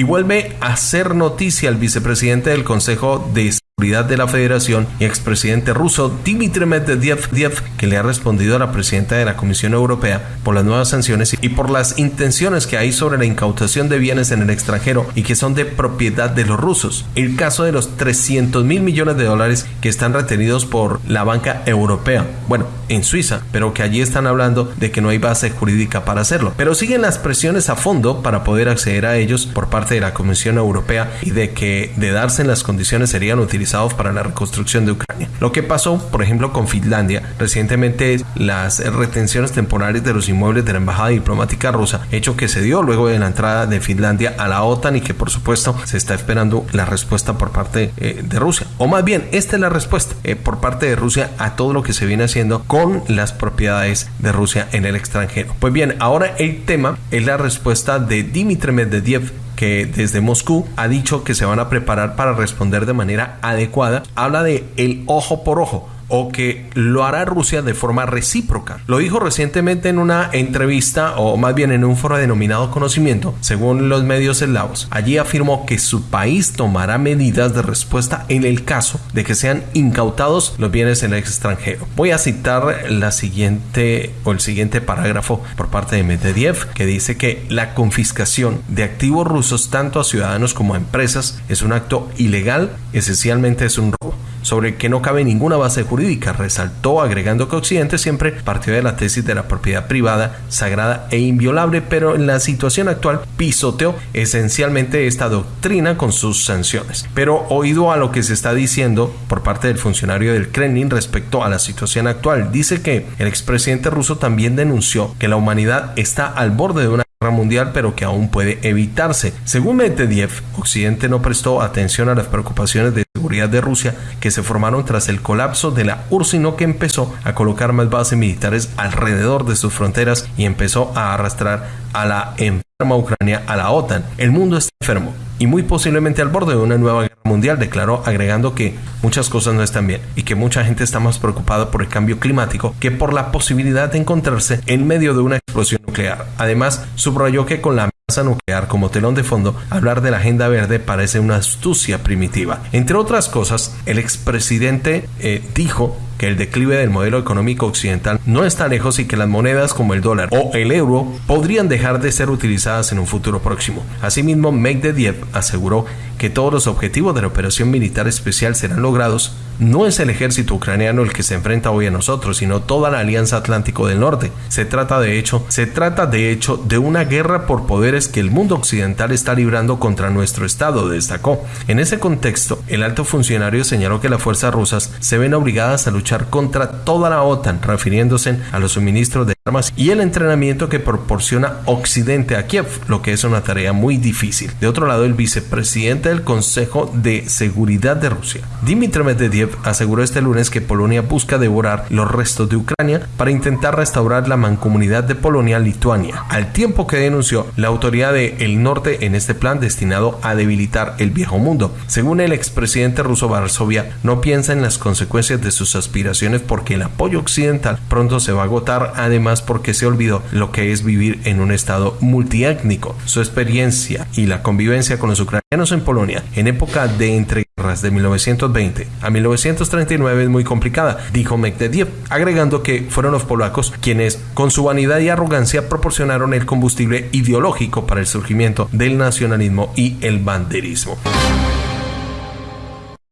Y vuelve a hacer noticia el vicepresidente del Consejo de de la Federación y expresidente ruso Dmitry Medvedev, que le ha respondido a la presidenta de la Comisión Europea por las nuevas sanciones y por las intenciones que hay sobre la incautación de bienes en el extranjero y que son de propiedad de los rusos. El caso de los 300 mil millones de dólares que están retenidos por la banca europea, bueno, en Suiza, pero que allí están hablando de que no hay base jurídica para hacerlo. Pero siguen las presiones a fondo para poder acceder a ellos por parte de la Comisión Europea y de que de darse en las condiciones serían utilizados para la reconstrucción de Ucrania. Lo que pasó, por ejemplo, con Finlandia, recientemente las retenciones temporales de los inmuebles de la embajada diplomática rusa, hecho que se dio luego de la entrada de Finlandia a la OTAN y que por supuesto se está esperando la respuesta por parte eh, de Rusia. O más bien, esta es la respuesta eh, por parte de Rusia a todo lo que se viene haciendo con las propiedades de Rusia en el extranjero. Pues bien, ahora el tema es la respuesta de Dmitry Medvedev que desde Moscú ha dicho que se van a preparar para responder de manera adecuada, habla de el ojo por ojo o que lo hará Rusia de forma recíproca. Lo dijo recientemente en una entrevista o más bien en un foro denominado conocimiento, según los medios eslavos. Allí afirmó que su país tomará medidas de respuesta en el caso de que sean incautados los bienes en el extranjero. Voy a citar la siguiente o el siguiente parágrafo por parte de Medvedev que dice que la confiscación de activos rusos tanto a ciudadanos como a empresas es un acto ilegal, esencialmente es un robo sobre que no cabe ninguna base jurídica, resaltó agregando que Occidente siempre partió de la tesis de la propiedad privada, sagrada e inviolable, pero en la situación actual pisoteó esencialmente esta doctrina con sus sanciones. Pero oído a lo que se está diciendo por parte del funcionario del Kremlin respecto a la situación actual, dice que el expresidente ruso también denunció que la humanidad está al borde de una mundial, pero que aún puede evitarse. Según Medvedev, Occidente no prestó atención a las preocupaciones de de Rusia que se formaron tras el colapso de la URSS, sino que empezó a colocar más bases militares alrededor de sus fronteras y empezó a arrastrar a la enferma Ucrania a la OTAN. El mundo está enfermo y muy posiblemente al borde de una nueva guerra mundial, declaró agregando que muchas cosas no están bien y que mucha gente está más preocupada por el cambio climático que por la posibilidad de encontrarse en medio de una explosión nuclear. Además, subrayó que con la nuclear como telón de fondo, hablar de la agenda verde parece una astucia primitiva. Entre otras cosas, el expresidente eh, dijo que el declive del modelo económico occidental no está lejos y que las monedas como el dólar o el euro podrían dejar de ser utilizadas en un futuro próximo. Asimismo, Medvedev aseguró que todos los objetivos de la operación militar especial serán logrados. No es el ejército ucraniano el que se enfrenta hoy a nosotros, sino toda la Alianza Atlántico del Norte. Se trata de hecho, se trata de hecho de una guerra por poderes que el mundo occidental está librando contra nuestro estado, destacó. En ese contexto, el alto funcionario señaló que las fuerzas rusas se ven obligadas a luchar contra toda la OTAN, refiriéndose a los suministros de armas y el entrenamiento que proporciona Occidente a Kiev, lo que es una tarea muy difícil. De otro lado, el vicepresidente del Consejo de Seguridad de Rusia, Dmitry Medvedev, aseguró este lunes que Polonia busca devorar los restos de Ucrania para intentar restaurar la mancomunidad de Polonia-Lituania, al tiempo que denunció la autoridad del norte en este plan destinado a debilitar el viejo mundo. Según el expresidente ruso Varsovia, no piensa en las consecuencias de sus porque el apoyo occidental pronto se va a agotar, además porque se olvidó lo que es vivir en un estado multiétnico. Su experiencia y la convivencia con los ucranianos en Polonia en época de entreguerras de 1920 a 1939 es muy complicada, dijo Medvedev, agregando que fueron los polacos quienes, con su vanidad y arrogancia, proporcionaron el combustible ideológico para el surgimiento del nacionalismo y el banderismo.